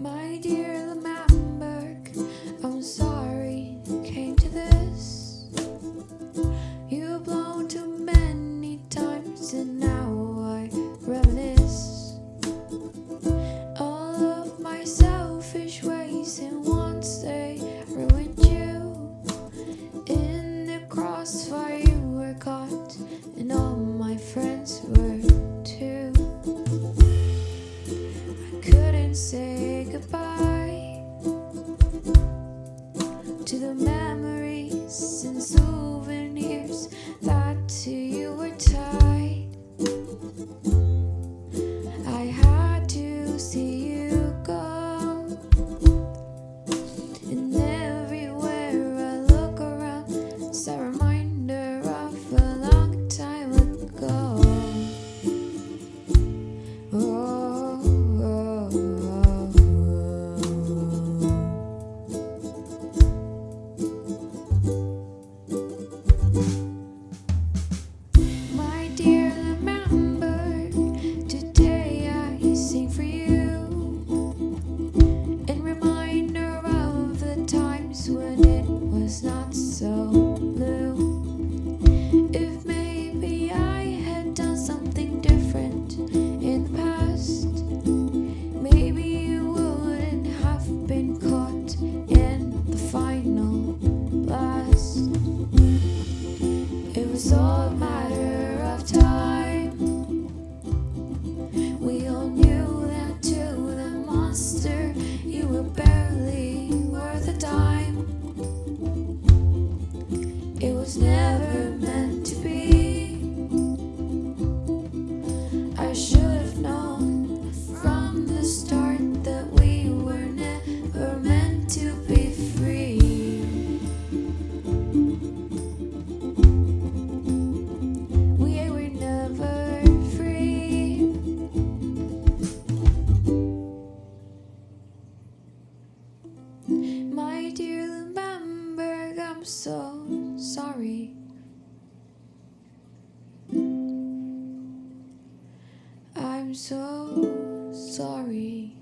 My dear Lamberg, I'm sorry it came to this. You've blown too many times, and now I reminisce all of my selfish ways. to the mountain. My dear Lumberg, I'm so sorry. I'm so sorry.